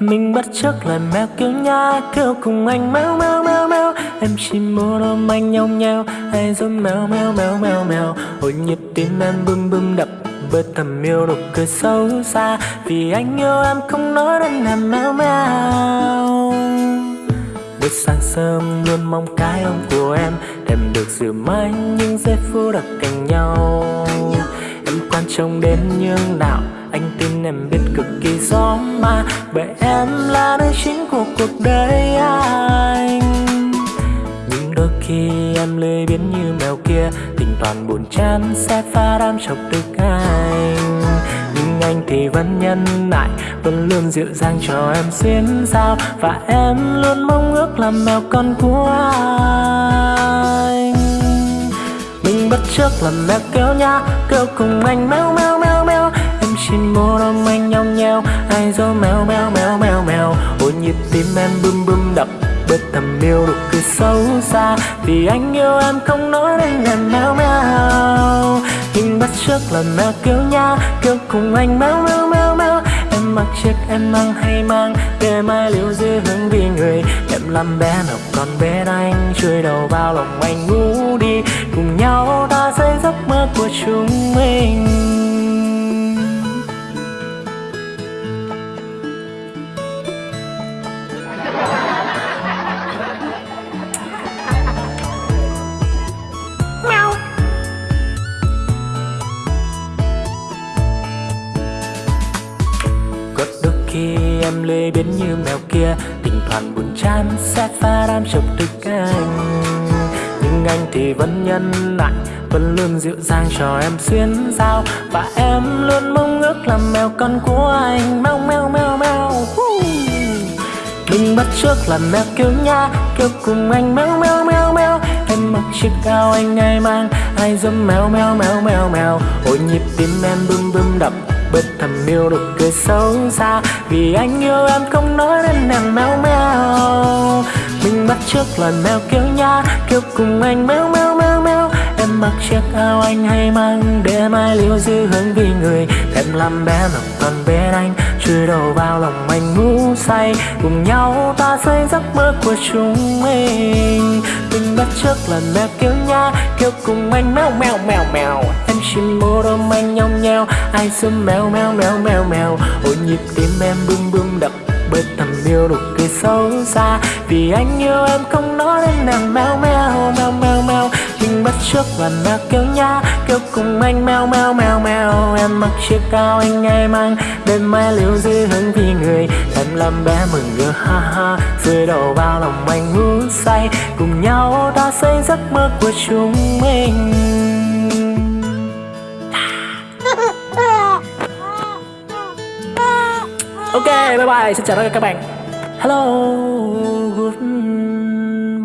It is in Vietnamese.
Mình bắt chước lời mèo kêu nha Kêu cùng anh mèo mèo mèo mèo. Em chỉ muốn ôm anh nhau nhau Ai giống mèo mèo mèo mèo mèo. Hồi nhịp tim em bum bum đập bởi thầm yêu nụ cười xấu xa. Vì anh yêu em không nói đến em, mèo mèo. Buổi sáng sớm, luôn mong cái ôm của em Em được dịu mãi những giây phút đặc cạnh nhau. Em quan trọng đến như nào? Anh tin em biết cực kỳ gió mà, Bởi em là nơi chính của cuộc đời anh. Nhưng đôi khi em lười biến như mèo kia Tình toàn buồn chán sẽ pha đam chọc tức anh. Nhưng anh thì vẫn nhân lại, Vẫn luôn dịu dàng cho em xuyên sao Và em luôn mong ước làm mèo con của anh. Mình bắt chấp làm mèo kéo nha Kêu cùng anh, mèo mèo mèo mèo trên mô đông anh nhau nhau Ai gió mèo mèo mèo mèo mèo. Ôi, nhịp tim em bum bum đập bất thầm yêu được cứ xấu xa. Vì anh yêu em không nói nên là mèo mèo. Nhưng bắt trước là mèo kêu nha Kêu cùng anh mèo mèo mèo mèo. Em mặc chiếc em mang hay mang, Để mai liễu dư hướng vì người. Em làm bé nào còn bé anh, Chui đầu vào lòng anh ngủ đi. Cùng nhau ta xây giấc mơ của chúng mình. Khi em lê biến như mèo kia Tình thoảng buồn chán sẽ pha đam chọc tức anh. Nhưng anh thì vẫn nhân lại Vẫn luôn dịu dàng cho em xuyên giao Và em luôn mong ước làm mèo con của anh. Mèo mèo mèo mèo Đừng bắt trước làm mèo kêu nha Kêu cùng anh. Mèo mèo mèo mèo, Em mặc chiếc áo anh ai mang. Ai giống mèo mèo mèo mèo mèo. Ôi nhịp tim em bum bum đập. Bớt thầm yêu được cười xấu xa. Vì anh yêu em không nói nên nàng mèo mèo Mình bắt trước lời mèo kêu nha Kêu cùng anh mèo mèo mèo mèo Em mặc chiếc áo anh hay mang Để mai liêu dư hương vì người. Em làm bé lòng còn bên anh Chui đầu vào lòng anh ngủ say. Cùng nhau ta xây giấc mơ của chúng mình. Mình bắt trước lần mèo kêu nha Kêu cùng anh mèo mèo mèo mèo chim chỉ muốn anh nhau nhau Ai xâm mèo mèo mèo mèo mèo. Ôi, nhịp tim em bum bum đập bởi thầm yêu nụ cười xấu xa. Vì anh yêu em không nói đến nàng mèo mèo mèo mèo mèo. Mình bắt trước và mèo kêu nha Kêu cùng anh mèo mèo mèo mèo. Em mặc chiếc áo anh ngay mang Đêm mai liễu dư hứng vì người. Em làm bé mừng ngỡ ha ha. Rơi đầu vào lòng anh ngủ say. Cùng nhau ta xây giấc mơ của chúng mình. Ok, bye bye, xin chào tất cả các bạn. Hello, goodbye.